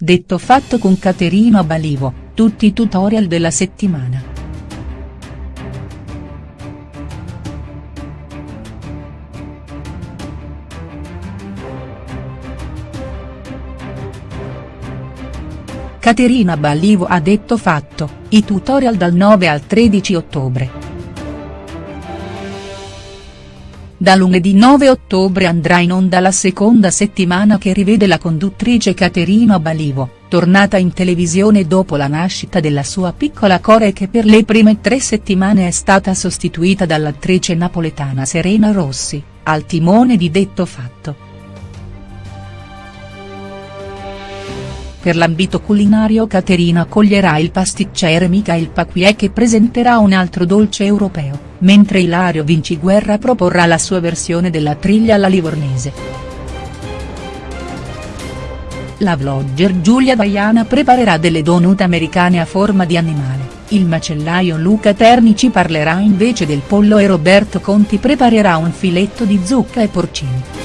detto fatto con Caterina Balivo, tutti i tutorial della settimana. Caterina Ballivo ha detto fatto, i tutorial dal 9 al 13 ottobre. Da lunedì 9 ottobre andrà in onda la seconda settimana che rivede la conduttrice Caterina Balivo, tornata in televisione dopo la nascita della sua piccola core che per le prime tre settimane è stata sostituita dall'attrice napoletana Serena Rossi, al timone di Detto Fatto. Per l'ambito culinario Caterina accoglierà il pasticcere Michael Paquier che presenterà un altro dolce europeo, mentre Ilario Vinciguerra proporrà la sua versione della triglia alla livornese. La vlogger Giulia Vaiana preparerà delle donut americane a forma di animale, il macellaio Luca Terni ci parlerà invece del pollo e Roberto Conti preparerà un filetto di zucca e porcini.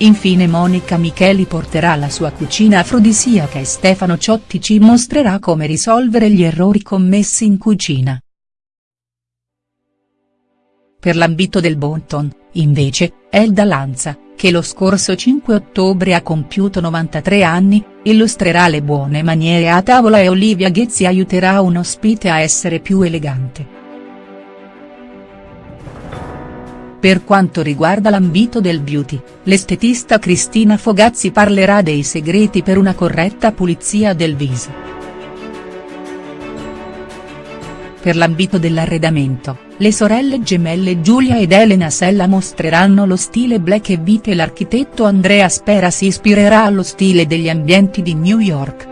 Infine Monica Micheli porterà la sua cucina afrodisiaca e Stefano Ciotti ci mostrerà come risolvere gli errori commessi in cucina. Per l'ambito del Bonton, invece, Elda Lanza, che lo scorso 5 ottobre ha compiuto 93 anni, illustrerà le buone maniere a tavola e Olivia Ghezzi aiuterà un ospite a essere più elegante. Per quanto riguarda l'ambito del beauty, l'estetista Cristina Fogazzi parlerà dei segreti per una corretta pulizia del viso. Per l'ambito dell'arredamento, le sorelle gemelle Giulia ed Elena Sella mostreranno lo stile black e white e l'architetto Andrea Spera si ispirerà allo stile degli ambienti di New York.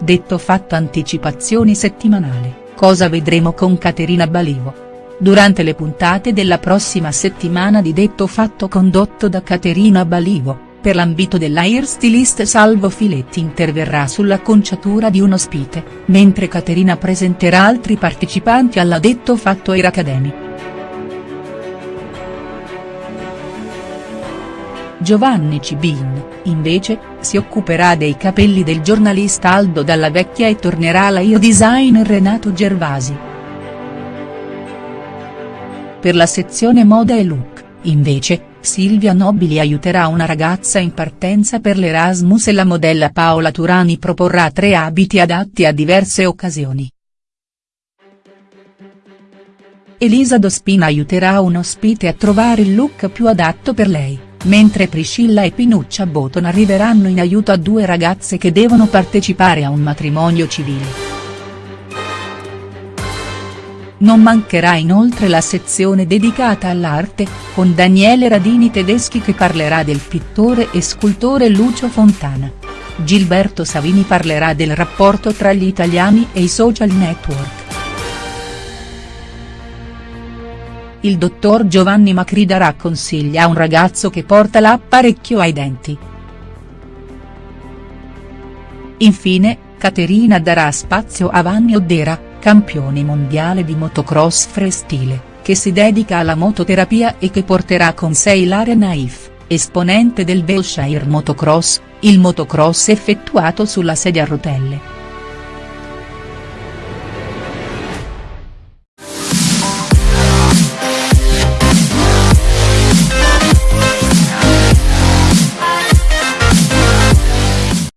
Detto fatto anticipazioni settimanali, cosa vedremo con Caterina Balivo?. Durante le puntate della prossima settimana di Detto Fatto condotto da Caterina Balivo, per l'ambito dell'hairstylist Salvo Filetti interverrà sulla conciatura di un ospite, mentre Caterina presenterà altri partecipanti alla Detto Fatto Air Academy. Giovanni Cibin, invece, si occuperà dei capelli del giornalista Aldo Dalla Vecchia e tornerà la hair designer Renato Gervasi. Per la sezione moda e look, invece, Silvia Nobili aiuterà una ragazza in partenza per l'Erasmus e la modella Paola Turani proporrà tre abiti adatti a diverse occasioni. Elisa Dospina aiuterà un ospite a trovare il look più adatto per lei, mentre Priscilla e Pinuccia Boton arriveranno in aiuto a due ragazze che devono partecipare a un matrimonio civile. Non mancherà inoltre la sezione dedicata all'arte, con Daniele Radini Tedeschi che parlerà del pittore e scultore Lucio Fontana. Gilberto Savini parlerà del rapporto tra gli italiani e i social network. Il dottor Giovanni Macri darà consigli a un ragazzo che porta l'apparecchio ai denti. Infine, Caterina darà spazio a Vanni Oddera, campione mondiale di motocross freestyle, che si dedica alla mototerapia e che porterà con sé Ilaria Naif, esponente del Berkshire Motocross, il motocross effettuato sulla sedia a rotelle.